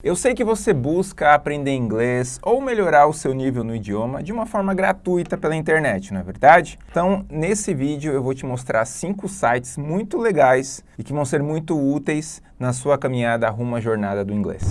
Eu sei que você busca aprender inglês ou melhorar o seu nível no idioma de uma forma gratuita pela internet, não é verdade? Então, nesse vídeo eu vou te mostrar cinco sites muito legais e que vão ser muito úteis na sua caminhada rumo à jornada do inglês.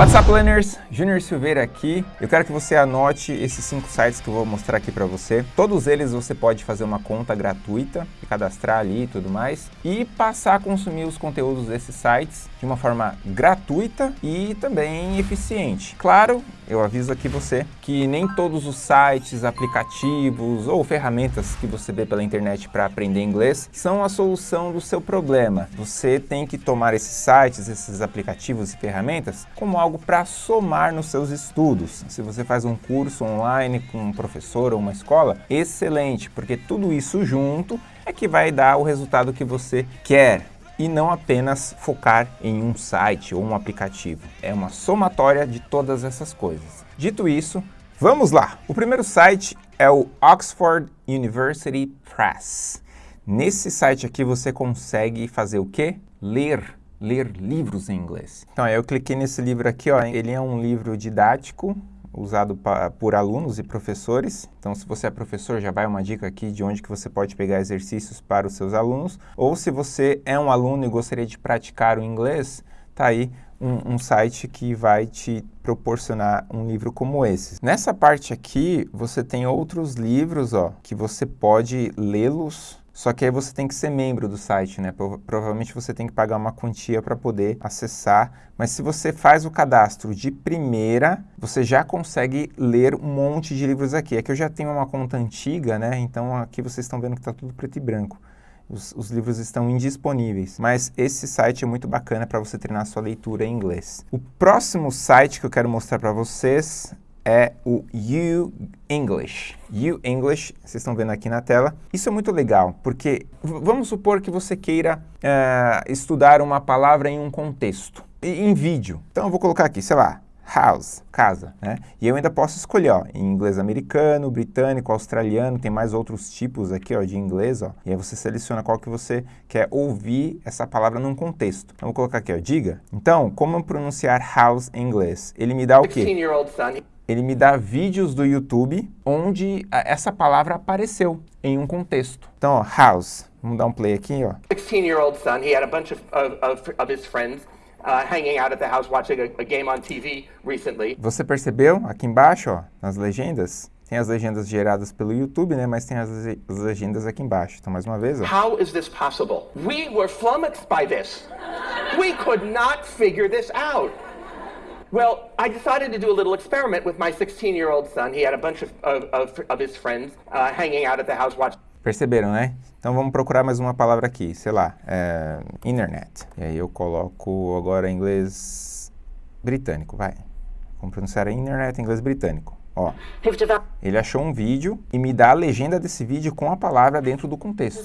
What's up, learners? Junior Silveira aqui. Eu quero que você anote esses cinco sites que eu vou mostrar aqui para você. Todos eles você pode fazer uma conta gratuita, cadastrar ali e tudo mais, e passar a consumir os conteúdos desses sites de uma forma gratuita e também eficiente. Claro, eu aviso aqui você que nem todos os sites, aplicativos ou ferramentas que você vê pela internet para aprender inglês são a solução do seu problema. Você tem que tomar esses sites, esses aplicativos e ferramentas como algo para somar nos seus estudos. Se você faz um curso online com um professor ou uma escola, excelente, porque tudo isso junto é que vai dar o resultado que você quer e não apenas focar em um site ou um aplicativo. É uma somatória de todas essas coisas. Dito isso, vamos lá! O primeiro site é o Oxford University Press. Nesse site aqui você consegue fazer o quê? Ler ler livros em inglês. Então, eu cliquei nesse livro aqui, ó, ele é um livro didático, usado pra, por alunos e professores. Então, se você é professor, já vai uma dica aqui de onde que você pode pegar exercícios para os seus alunos. Ou se você é um aluno e gostaria de praticar o inglês, tá aí um, um site que vai te proporcionar um livro como esse. Nessa parte aqui, você tem outros livros, ó, que você pode lê-los só que aí você tem que ser membro do site, né? Provavelmente você tem que pagar uma quantia para poder acessar, mas se você faz o cadastro de primeira, você já consegue ler um monte de livros aqui. É que eu já tenho uma conta antiga, né? Então aqui vocês estão vendo que está tudo preto e branco. Os, os, livros estão indisponíveis, mas esse site é muito bacana para você treinar sua leitura em inglês. O próximo site que eu quero mostrar para vocês é o You English. You English, vocês estão vendo aqui na tela. Isso é muito legal, porque vamos supor que você queira uh, estudar uma palavra em um contexto, em vídeo. Então eu vou colocar aqui, sei lá, house, casa, né? E eu ainda posso escolher, ó, em inglês americano, britânico, australiano, tem mais outros tipos aqui, ó, de inglês, ó. E aí você seleciona qual que você quer ouvir essa palavra num contexto. Então, vou colocar aqui, ó, diga. Então, como pronunciar house em inglês? Ele me dá o quê? Ele me dá vídeos do YouTube onde essa palavra apareceu em um contexto. Então, ó, house. Vamos dar um play aqui, ó. 16-year-old son, he had a bunch of, of, of his friends uh, hanging out at the house watching a, a game on TV recently. Você percebeu aqui embaixo, ó, nas legendas? Tem as legendas geradas pelo YouTube, né? Mas tem as, as legendas aqui embaixo. Então, mais uma vez, ó. How is this possible? We were flummoxed by this. We could not figure this out. Well, I decided to do a little experiment with my 16-year-old son. He had a bunch of, of, of his friends uh, hanging out at the house watching. Perceberam, né? Então vamos procurar mais uma palavra aqui, sei lá, é, internet. E aí eu coloco agora inglês britânico, vai. Vamos pronunciar internet em inglês britânico. Ó, ele achou um vídeo e me dá a legenda desse vídeo com a palavra dentro do contexto.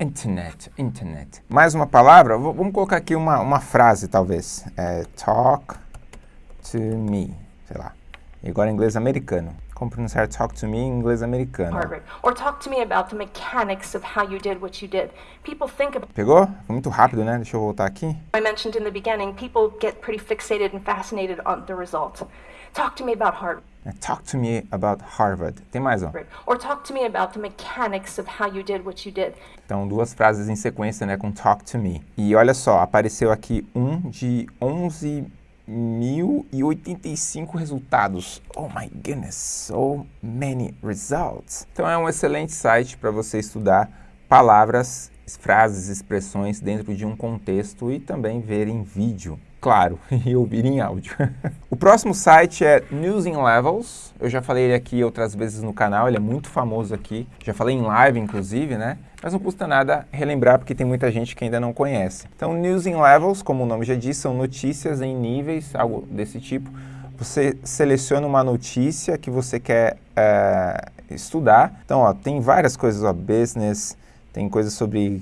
Internet. Internet. Mais uma palavra, vamos colocar aqui uma, uma frase talvez. É, talk to me, sei lá. E agora em inglês americano. Como pronunciar talk to me em inglês americano? Harvard. Or talk to me about the mechanics of how you did what you did. People think about Pegou? Foi muito rápido, né? Deixa eu voltar aqui. I mentioned in the beginning, people get pretty fixated and fascinated on the results. Talk to me about Harvard. É, talk to me about Harvard. Tem mais, ó. Or talk to me about the mechanics of how you did what you did. Então, duas frases em sequência, né, com talk to me. E olha só, apareceu aqui um de 11 1085 resultados. Oh my goodness, so many results. Então é um excelente site para você estudar palavras, frases, expressões dentro de um contexto e também ver em vídeo claro, e ouvir em áudio. o próximo site é News in Levels. Eu já falei ele aqui outras vezes no canal, ele é muito famoso aqui. Já falei em live, inclusive, né? Mas não custa nada relembrar, porque tem muita gente que ainda não conhece. Então, News in Levels, como o nome já diz, são notícias em níveis, algo desse tipo. Você seleciona uma notícia que você quer é, estudar. Então, ó, tem várias coisas, ó, business, tem coisas sobre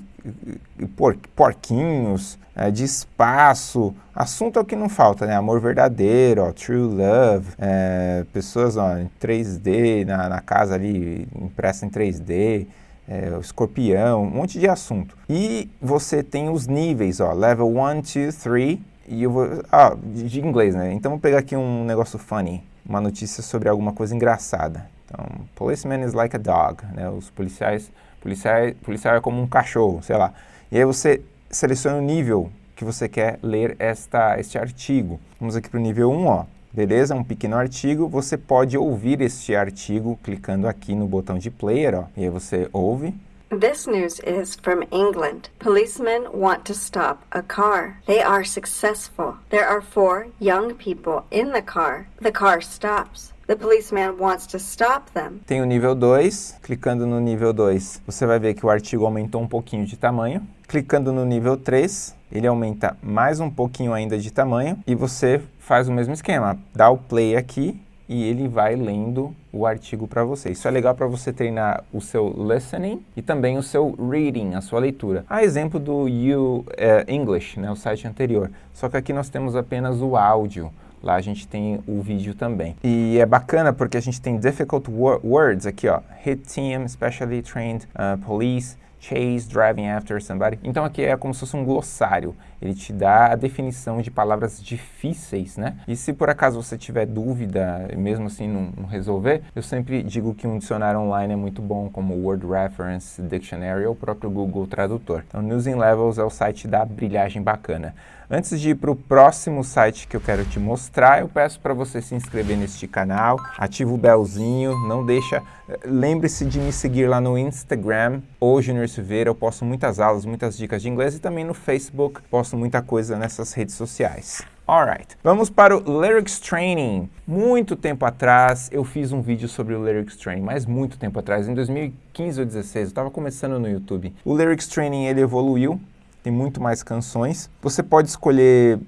por, porquinhos, é, de espaço. Assunto é o que não falta, né? Amor verdadeiro, ó, true love, é, pessoas ó, em 3D, na, na casa ali, impressa em 3D, é, o escorpião, um monte de assunto. E você tem os níveis, ó, level 1, 2, 3, e eu vou, ah, de, de inglês, né? Então vou pegar aqui um negócio funny, uma notícia sobre alguma coisa engraçada. Então, policeman is like a dog, né? Os policiais, policiais, policial é como um cachorro, sei lá. E aí você seleciona o nível que você quer ler esta, este artigo. Vamos aqui para o nível 1, ó. Beleza? Um pequeno artigo. Você pode ouvir este artigo clicando aqui no botão de player, ó. E aí você ouve. This news is from England. Policemen want to stop a car. They are successful. There are four young people in the car. The car stops. The policeman wants to stop them. Tem o nível 2. Clicando no nível 2, você vai ver que o artigo aumentou um pouquinho de tamanho. Clicando no nível 3, ele aumenta mais um pouquinho ainda de tamanho e você faz o mesmo esquema. Dá o play aqui e ele vai lendo o artigo para você. Isso é legal para você treinar o seu listening e também o seu reading, a sua leitura. A exemplo do You uh, English, né, o site anterior. Só que aqui nós temos apenas o áudio. Lá a gente tem o vídeo também. E é bacana porque a gente tem difficult words aqui, ó. Hit team, specially trained uh, police, chase, driving after somebody. Então aqui é como se fosse um glossário. Ele te dá a definição de palavras difíceis, né? E se por acaso você tiver dúvida, mesmo assim não, não resolver, eu sempre digo que um dicionário online é muito bom, como Word Reference Dictionary ou o próprio Google Tradutor. Então, News in Levels é o site da brilhagem bacana. Antes de ir para o próximo site que eu quero te mostrar, eu peço para você se inscrever neste canal, ativa o belzinho, não deixa... Lembre-se de me seguir lá no Instagram, ou Junior Silveira, eu posto muitas aulas, muitas dicas de inglês e também no Facebook, posto muita coisa nessas redes sociais. Alright, vamos para o Lyrics Training. Muito tempo atrás eu fiz um vídeo sobre o Lyrics Training, mas muito tempo atrás, em 2015 ou 2016, eu estava começando no YouTube. O Lyrics Training ele evoluiu, tem muito mais canções. Você pode escolher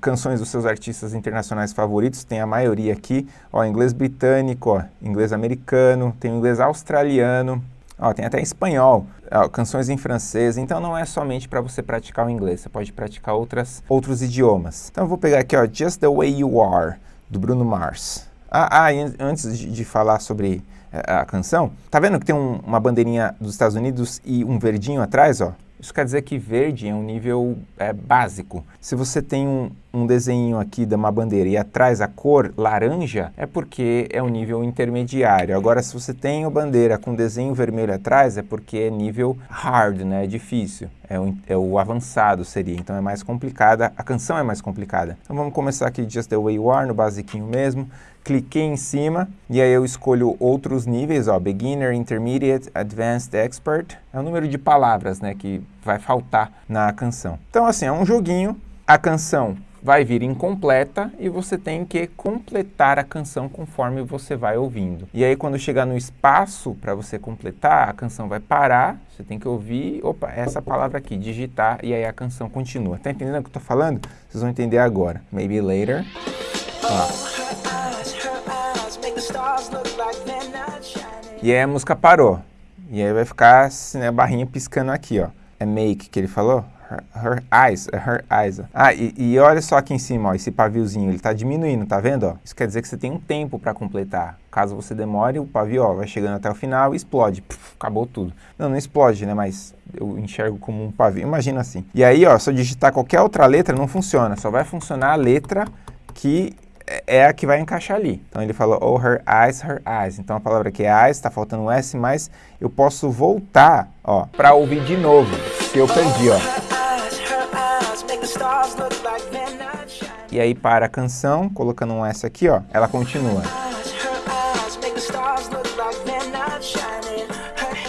canções dos seus artistas internacionais favoritos, tem a maioria aqui, ó, inglês britânico, ó, inglês americano, tem inglês australiano, ó, tem até espanhol, ó, canções em francês, então não é somente para você praticar o inglês, você pode praticar outras, outros idiomas. Então eu vou pegar aqui, ó, Just the Way You Are, do Bruno Mars. Ah, ah antes de, de, falar sobre a, eh, a canção, tá vendo que tem um, uma bandeirinha dos Estados Unidos e um verdinho atrás, ó? Isso quer dizer que verde é um nível é, básico. Se você tem um, um desenho aqui de uma bandeira e atrás a cor laranja, é porque é um nível intermediário. Agora, se você tem a bandeira com desenho vermelho atrás, é porque é nível hard, né? É difícil. É o, é o avançado seria, então é mais complicada. A canção é mais complicada. Então vamos começar aqui Just The Way You Are, no basiquinho mesmo cliquei em cima e aí eu escolho outros níveis, ó, Beginner, Intermediate, Advanced, Expert. É o número de palavras, né, que vai faltar na canção. Então, assim, é um joguinho. A canção vai vir incompleta e você tem que completar a canção conforme você vai ouvindo. E aí quando chegar no espaço para você completar, a canção vai parar, você tem que ouvir, opa, essa palavra aqui, digitar e aí a canção continua. Tá entendendo o que eu tô falando? Vocês vão entender agora. Maybe later. Ó. E aí a música parou. E aí vai ficar assim, né, a barrinha piscando aqui, ó. É make que ele falou? Her, her eyes, her eyes. Ah, e, e, olha só aqui em cima, ó, esse paviozinho, ele tá diminuindo, tá vendo? Ó? Isso quer dizer que você tem um tempo para completar. Caso você demore, o pavio ó, vai chegando até o final e explode. Puf, acabou tudo. Não, não explode, né? Mas eu enxergo como um pavio. Imagina assim. E aí, ó, se eu digitar qualquer outra letra, não funciona. Só vai funcionar a letra que é a que vai encaixar ali. Então ele falou, oh, her eyes, her eyes. Então a palavra aqui é eyes, está faltando um S, mas eu posso voltar, ó, para ouvir de novo, se eu perdi, ó. E aí para a canção, colocando um S aqui, ó, ela continua.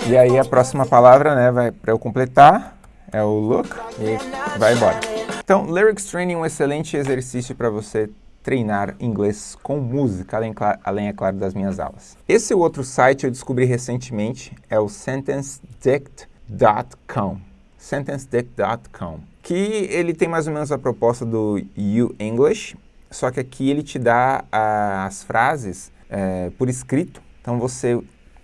E aí a próxima palavra, né, vai para eu completar, é o look, e vai embora. Então, Lyrics Training é um excelente exercício para você treinar inglês com música, além, além, é claro, das minhas aulas. Esse outro site eu descobri recentemente, é o sentencedict.com. sentencedict.com, que ele tem mais ou menos a proposta do You English, só que aqui ele te dá as frases é, por escrito, então você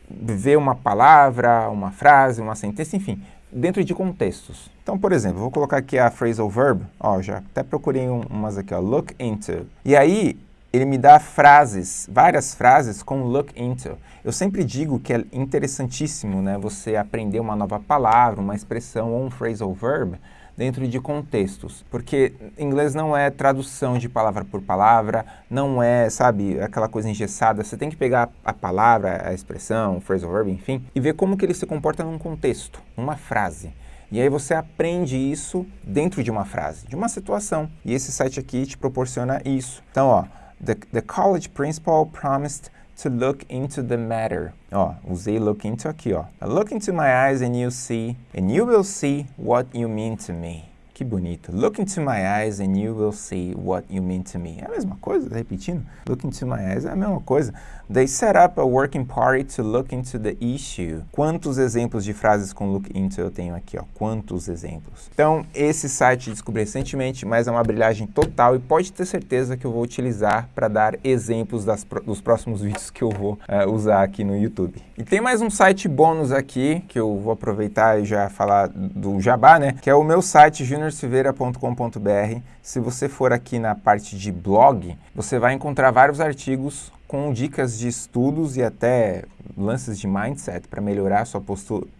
vê uma palavra, uma frase, uma sentença, enfim, dentro de contextos. Então, por exemplo, vou colocar aqui a phrasal verb, ó, já até procurei um, umas aqui, ó, look into. E aí, ele me dá frases, várias frases com look into. Eu sempre digo que é interessantíssimo né, você aprender uma nova palavra, uma expressão ou um phrasal verb dentro de contextos, porque inglês não é tradução de palavra por palavra, não é, sabe, aquela coisa engessada. Você tem que pegar a palavra, a expressão, o phrasal verb, enfim, e ver como que ele se comporta num contexto, numa frase. E aí você aprende isso dentro de uma frase, de uma situação. E esse site aqui te proporciona isso. Então, ó, the, the college principal promised to look into the matter. Oh, ó, usei look into aqui, ó. Look into my eyes and you see, and you will see what you mean to me. Que bonito. Look into my eyes and you will see what you mean to me. É a mesma coisa, tá repetindo? Look into my eyes é a mesma coisa. They set up a working party to look into the issue. Quantos exemplos de frases com look into eu tenho aqui, ó? Quantos exemplos? Então, esse site descobri recentemente, mas é uma brilhagem total e pode ter certeza que eu vou utilizar para dar exemplos das, dos próximos vídeos que eu vou uh, usar aqui no YouTube. E tem mais um site bônus aqui, que eu vou aproveitar e já falar do Jabá, né? Que é o meu site Junior juniorsilveira.com.br. Se você for aqui na parte de blog, você vai encontrar vários artigos com dicas de estudos e até lances de mindset para melhorar sua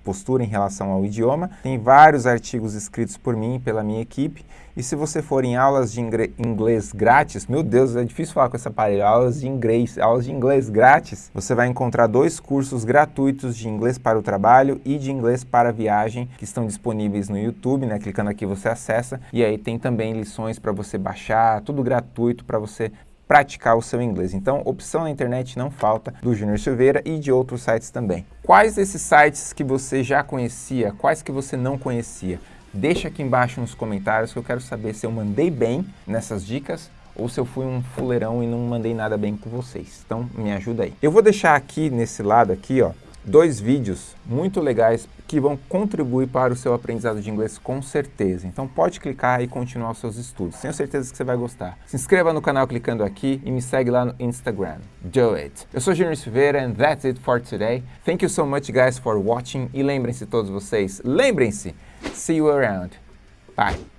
postura, em relação ao idioma. Tem vários artigos escritos por mim e pela minha equipe. E se você for em aulas de inglês grátis, meu Deus, é difícil falar com essa aparelho, aulas de inglês, aulas de inglês grátis, você vai encontrar dois cursos gratuitos de inglês para o trabalho e de inglês para a viagem que estão disponíveis no YouTube, né? Clicando aqui você acessa e aí tem também lições para você baixar, tudo gratuito para você praticar o seu inglês. Então, opção na internet não falta do Júnior Silveira e de outros sites também. Quais desses sites que você já conhecia, quais que você não conhecia? Deixa aqui embaixo nos comentários que eu quero saber se eu mandei bem nessas dicas ou se eu fui um fuleirão e não mandei nada bem com vocês. Então, me ajuda aí. Eu vou deixar aqui nesse lado aqui, ó, dois vídeos muito legais que vão contribuir para o seu aprendizado de inglês com certeza. Então pode clicar e continuar os seus estudos. Tenho certeza que você vai gostar. Se inscreva no canal clicando aqui e me segue lá no Instagram. Do it! Eu sou Junior Silveira and that's it for today. Thank you so much guys for watching e lembrem-se todos vocês, lembrem-se, see you around. Bye!